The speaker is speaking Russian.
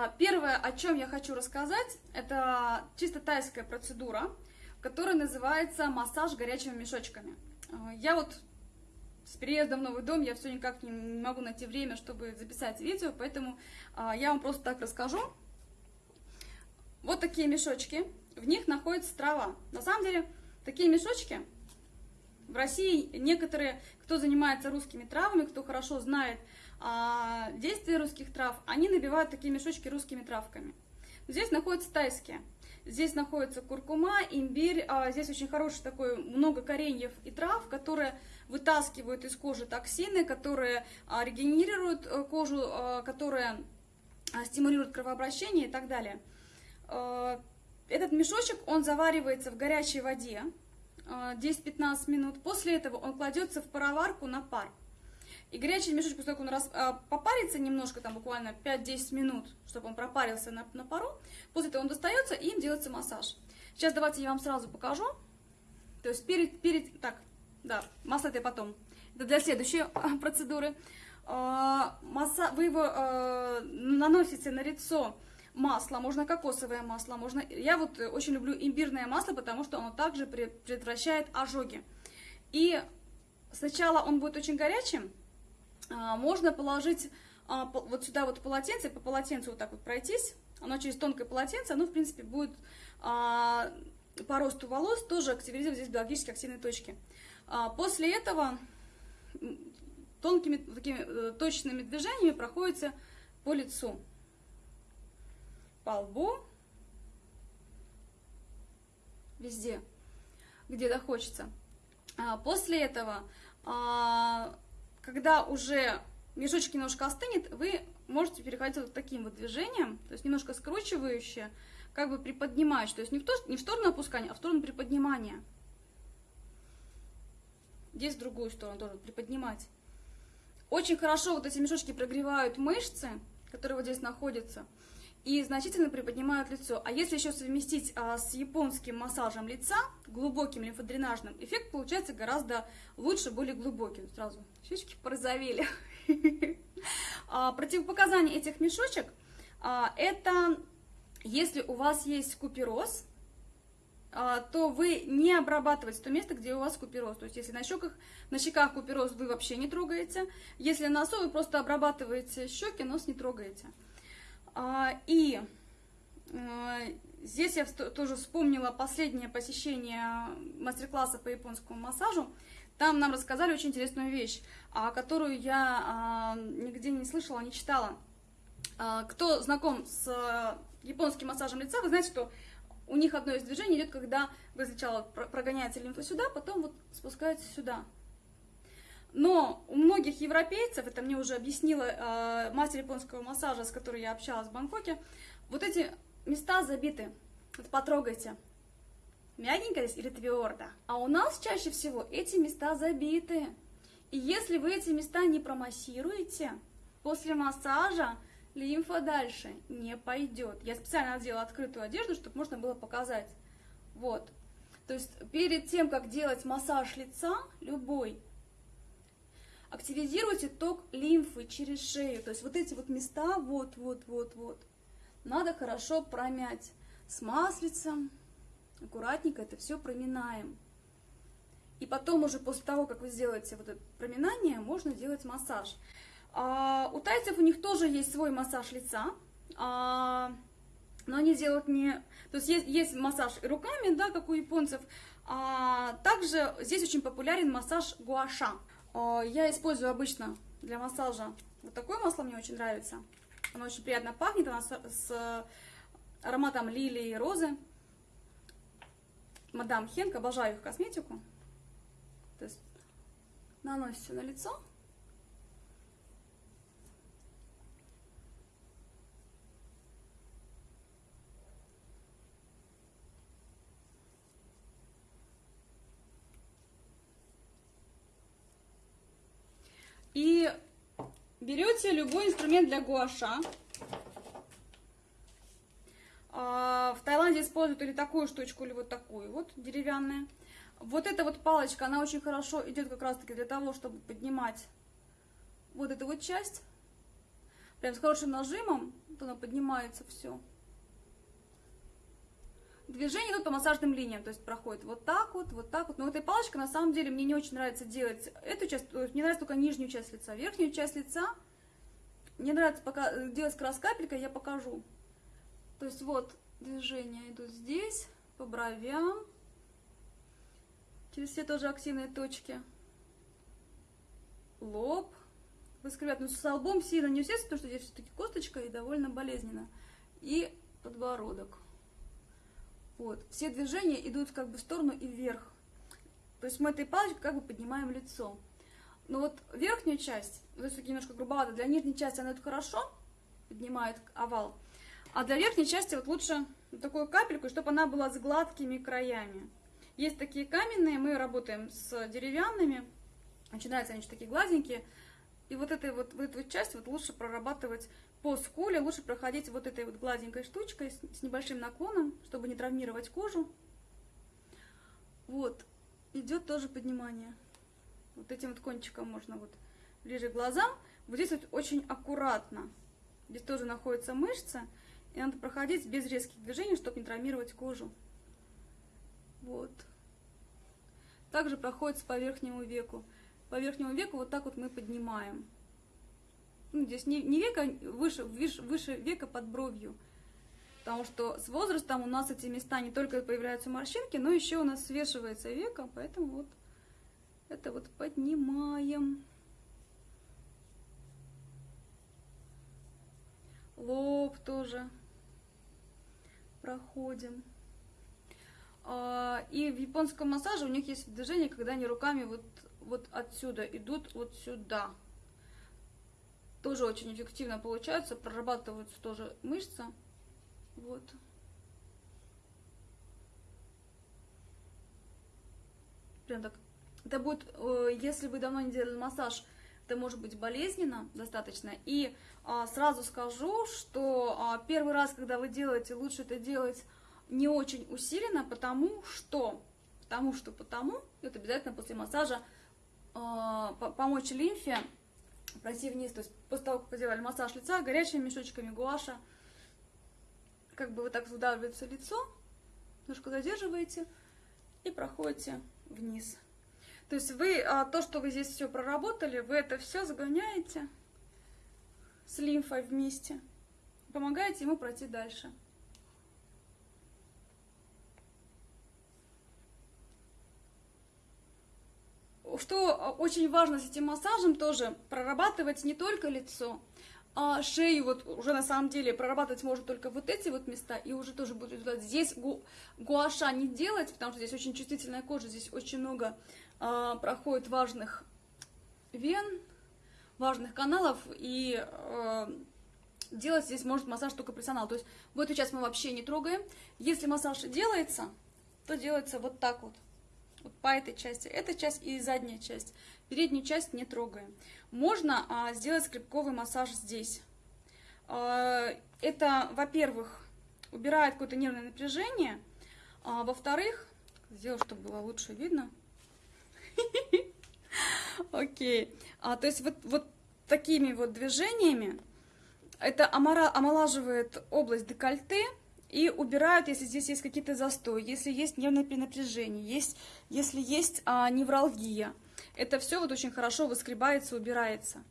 А, первое, о чем я хочу рассказать, это чисто тайская процедура, которая называется массаж горячими мешочками. А, я вот с переездом в новый дом, я все никак не могу найти время, чтобы записать видео, поэтому а, я вам просто так расскажу. Вот такие мешочки, в них находится трава. На самом деле, такие мешочки в России некоторые, кто занимается русскими травами, кто хорошо знает а, действия русских трав, они набивают такие мешочки русскими травками. Здесь находятся тайские. Здесь находится куркума, имбирь, а здесь очень хороший такой, много кореньев и трав, которые вытаскивают из кожи токсины, которые а, регенерируют э, кожу, а, которые а, стимулируют кровообращение и так далее. А, этот мешочек, он заваривается в горячей воде 10-15 минут. После этого он кладется в пароварку на пар. И горячий мешочек, после того, как он раз, а, попарится немножко, там буквально 5-10 минут, чтобы он пропарился на, на пару, после этого он достается и им делается массаж. Сейчас давайте я вам сразу покажу. То есть перед, перед, так, да, масло это потом. Это для следующей а, процедуры. А, масса, вы его а, наносите на лицо масло, можно кокосовое масло, можно... Я вот очень люблю имбирное масло, потому что оно также предотвращает ожоги. И сначала он будет очень горячим, можно положить а, вот сюда вот полотенце, по полотенцу вот так вот пройтись, оно через тонкое полотенце, оно, в принципе, будет а, по росту волос тоже активизировать здесь биологически активные точки. После этого тонкими такими э, точными движениями проходится по лицу, по лбу, везде, где захочется. После этого когда уже мешочек немножко остынет, вы можете переходить вот таким вот движением, то есть немножко скручивающее, как бы приподнимающее, то есть не в, то, не в сторону опускания, а в сторону приподнимания. Здесь в другую сторону тоже приподнимать. Очень хорошо вот эти мешочки прогревают мышцы, которые вот здесь находятся и значительно приподнимают лицо. А если еще совместить а, с японским массажем лица, глубоким лимфодренажным, эффект получается гораздо лучше, более глубокий. Сразу щечки порозовели. А, противопоказания этих мешочек а, это если у вас есть купероз, а, то вы не обрабатываете то место, где у вас купероз. То есть, если на щеках, на щеках купероз вы вообще не трогаете. Если на носу, вы просто обрабатываете щеки, нос не трогаете. А, и а, здесь я тоже вспомнила последнее посещение мастер-класса по японскому массажу. Там нам рассказали очень интересную вещь, а, которую я нигде не слышала, не читала. Кто знаком с японским массажем лица, вы знаете, что у них одно из движений идет, когда вы сначала прогоняете лимфу сюда, потом вот спускаете сюда. Но у многих европейцев, это мне уже объяснила э, мастер японского массажа, с которой я общалась в Бангкоке, вот эти места забиты. Вот потрогайте. Мягенько здесь или твердо? А у нас чаще всего эти места забиты. И если вы эти места не промассируете, после массажа лимфа дальше не пойдет. Я специально надела открытую одежду, чтобы можно было показать. Вот. То есть перед тем, как делать массаж лица, любой, активизируйте ток лимфы через шею. То есть вот эти вот места, вот, вот, вот, вот, надо хорошо промять с маслицем. Аккуратненько это все проминаем. И потом уже после того, как вы сделаете вот это проминание, можно делать массаж. А, у тайцев у них тоже есть свой массаж лица, а, но они делают не... То есть есть, есть массаж руками, да, как у японцев, а также здесь очень популярен массаж гуаша. А, я использую обычно для массажа вот такое масло, мне очень нравится. Оно очень приятно пахнет, оно с ароматом лилии и розы. Мадам Хенк, обожаю их косметику. То есть наносите на лицо. И берете любой инструмент для гуаша. А, в Таиланде используют или такую штучку, или вот такую вот деревянная. Вот эта вот палочка, она очень хорошо идет как раз таки для того, чтобы поднимать вот эту вот часть. Прям с хорошим нажимом, то оно поднимается все. Движение идут по массажным линиям, то есть проходит вот так вот, вот так вот. Но этой палочкой на самом деле мне не очень нравится делать эту часть, то есть мне нравится только нижнюю часть лица. Верхнюю часть лица мне нравится пока э, делать как раз капелькой, я покажу. То есть вот движения идут здесь, по бровям, через все тоже активные точки. Лоб. Выскребать, но с лбом сильно не усесть, потому что здесь все-таки косточка и довольно болезненно. И подбородок. Вот. Все движения идут как бы в сторону и вверх. То есть мы этой палочкой как бы поднимаем лицо. Но вот верхнюю часть, то есть немножко грубовато, для нижней части она это хорошо поднимает овал, а для верхней части вот лучше такую капельку, чтобы она была с гладкими краями. Есть такие каменные, мы работаем с деревянными, начинаются они такие гладенькие, и вот, этой вот, вот эту часть вот лучше прорабатывать по скуле лучше проходить вот этой вот гладенькой штучкой с, с небольшим наклоном, чтобы не травмировать кожу. Вот, идет тоже поднимание. Вот этим вот кончиком можно вот ближе к глазам. Вот здесь вот очень аккуратно. Здесь тоже находится мышца, и надо проходить без резких движений, чтобы не травмировать кожу. Вот. Также проходит по верхнему веку. По верхнему веку вот так вот мы поднимаем ну, здесь не, не века, выше, выше, выше века под бровью. Потому что с возрастом у нас эти места не только появляются морщинки, но еще у нас свешивается века, поэтому вот это вот поднимаем. Лоб тоже проходим. А, и в японском массаже у них есть движение, когда они руками вот, вот отсюда идут вот сюда тоже очень эффективно получается, прорабатываются тоже мышцы. Вот. Прям так. Это будет, э, если вы давно не делали массаж, это может быть болезненно достаточно. И а, сразу скажу, что а, первый раз, когда вы делаете, лучше это делать не очень усиленно, потому что, потому что, потому, это обязательно после массажа помочь лимфе пройти вниз, то есть после того, как вы сделали массаж лица, горячими мешочками гуаша, как бы вот так выдавливается лицо, немножко задерживаете и проходите вниз. То есть вы, а, то, что вы здесь все проработали, вы это все загоняете с лимфой вместе, помогаете ему пройти дальше. Что а, очень важно с этим массажем тоже, прорабатывать не только лицо, а шею вот уже на самом деле прорабатывать может только вот эти вот места, и уже тоже будет результат. Здесь гу, гуаша не делать, потому что здесь очень чувствительная кожа, здесь очень много а, проходит важных вен, важных каналов, и а, делать здесь может массаж только профессионал. То есть в эту часть мы вообще не трогаем. Если массаж делается, то делается вот так вот вот по этой части, эта часть и задняя часть. Переднюю часть не трогаем. Можно а, сделать скрипковый массаж здесь. А, это, во-первых, убирает какое-то нервное напряжение, а, во-вторых, сделаю, чтобы было лучше видно. Окей. А, то есть вот, такими вот движениями это омолаживает область декольте, и убирают, если здесь есть какие-то застои, если есть нервное перенапряжение, есть, если есть а, невралгия. Это все вот очень хорошо выскребается, убирается.